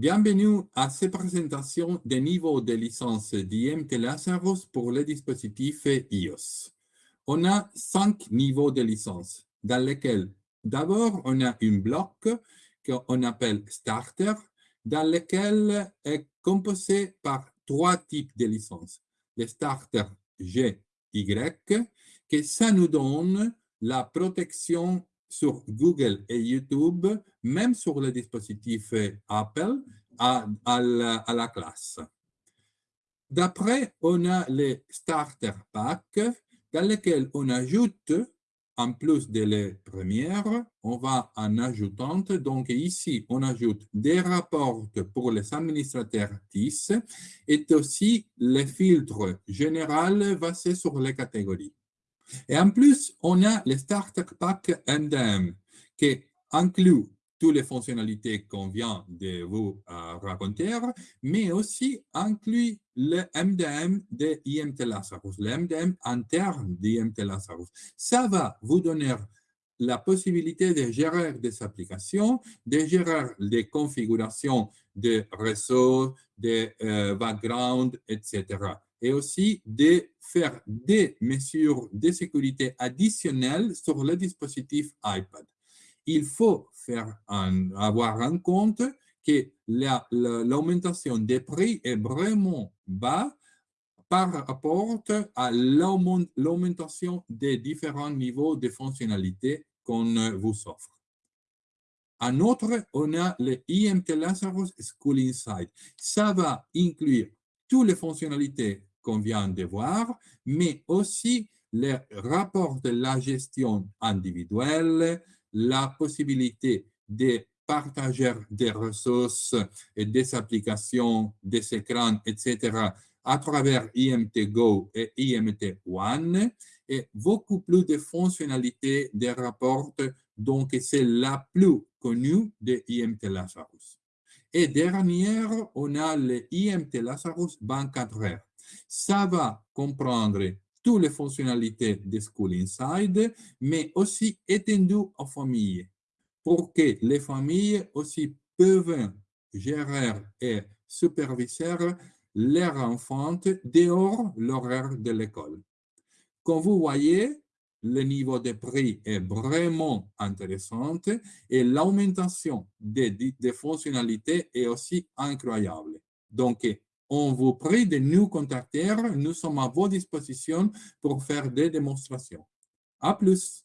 Bienvenue à cette présentation des niveaux de licence d'IMT Lazarus pour les dispositifs iOS. On a cinq niveaux de licence dans lesquels d'abord on a un bloc qu'on appelle Starter dans lequel est composé par trois types de licences. Le Starter G, Y, que ça nous donne la protection sur Google et YouTube, même sur les dispositifs Apple, à, la, classe. D'après, on a les starter packs dans lesquels on ajoute, en plus de les premières, on va en ajoutant. Donc ici, on ajoute des rapports pour les administrateurs TIS et aussi les filtres généraux basés sur les catégories. Et en plus, on a le Starter Pack MDM qui inclut toutes les fonctionnalités qu'on vient de vous euh, raconter, mais aussi inclut le MDM de IMT Lazarus, le MDM interne d'IMT Lazarus. Ça va vous donner la possibilité de gérer des applications, de gérer des configurations de réseau, de euh, background, etc et aussi de faire des mesures de sécurité additionnelles sur le dispositif iPad. Il faut faire avoir en compte que l'augmentation des prix est vraiment bas par rapport à l'augmentation des différents niveaux de fonctionnalité qu'on vous offre. En outre, on a le IMT Lazarus School Insight. Ça va inclure toutes les fonctionnalités qu'on vient de voir, mais aussi les rapports de la gestion individuelle, la possibilité de partager des ressources et des applications, des écrans, etc. à travers IMT Go et IMT One et beaucoup plus de fonctionnalités des rapports. Donc, c'est la plus connue de IMT Lazarus. Et dernière, on a le IMT Lazarus 24 heures. Ça va comprendre toutes les fonctionnalités de School Inside, mais aussi étendu aux familles, pour que les familles aussi peuvent gérer et superviser leurs enfants dehors l'horaire de l'école. Comme vous voyez, le niveau de prix est vraiment intéressant et l'augmentation des, des, fonctionnalités est aussi incroyable. Donc, on vous prie de nous contacter. Nous sommes à votre disposition pour faire des démonstrations. À plus.